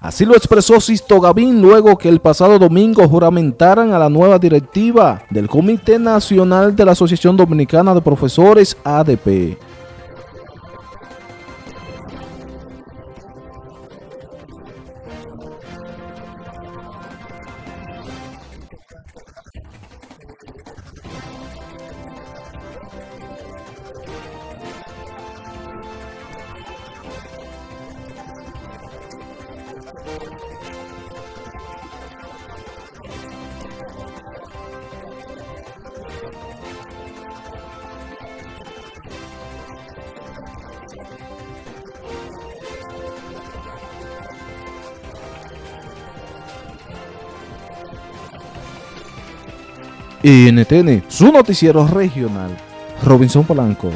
Así lo expresó Sisto Gavín luego que el pasado domingo juramentaran a la nueva directiva del Comité Nacional de la Asociación Dominicana de Profesores ADP. NTN, su noticiero regional, Robinson Polanco.